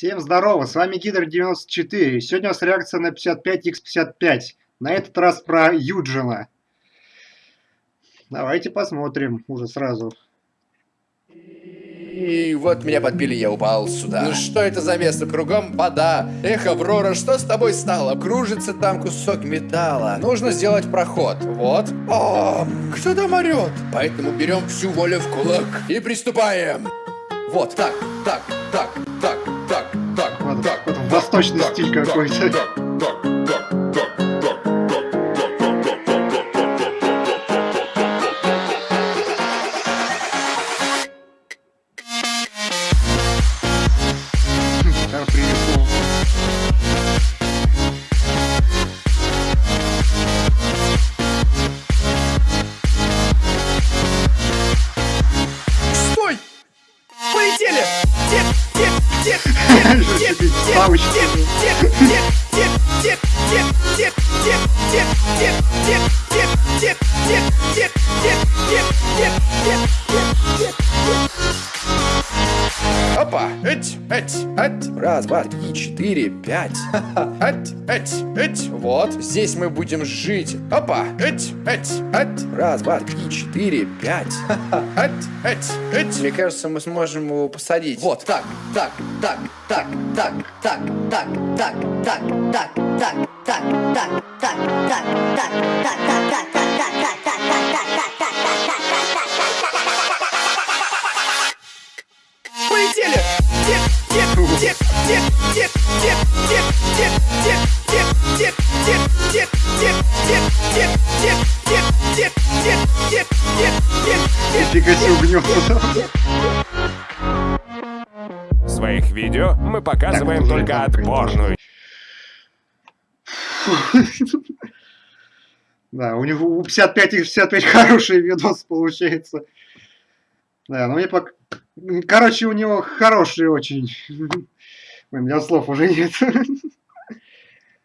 Всем здорово, с вами Гидр94. Сегодня у нас реакция на 55x55. На этот раз про Юджина. Давайте посмотрим уже сразу. И вот меня подбили, я упал сюда. Ну что это за место? Кругом вода. Эх, Аврора, что с тобой стало? Кружится там кусок металла. Нужно сделать проход. Вот. О, кто там орет? Поэтому берем всю волю в кулак и приступаем. Вот, так, так, так, восточный стиль какой-то. Стой! Полетели! Тихо, тихо, тихо, тихо! power dip, dip, dip, dip, dip, dip, dip, dip, dip, dip, dip, dip, dip, dip, dip, dip. Опа! Эть, эть, эть. Раз, два, три, четыре, пять. Эть, эть, эть. Вот. Здесь мы будем жить. Опа! Эть, эть, эть. Раз, два, три, четыре, пять. Эть, эть, эть. Мне кажется, мы сможем его посадить. Вот, так, так, так, так, так, так, так, так, так, так, так, так, так, так, так, так, так, так. Полетели! Нифига себе. В своих видео мы показываем Так, только отборную Да, у него у 55 и 65 хороший видос получается. Да, ну мне пока... Короче, у него хороший очень. У меня слов уже нет.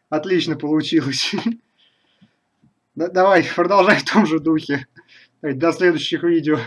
Отлично получилось. Да- Давай, продолжай в том же духе. До следующих видео.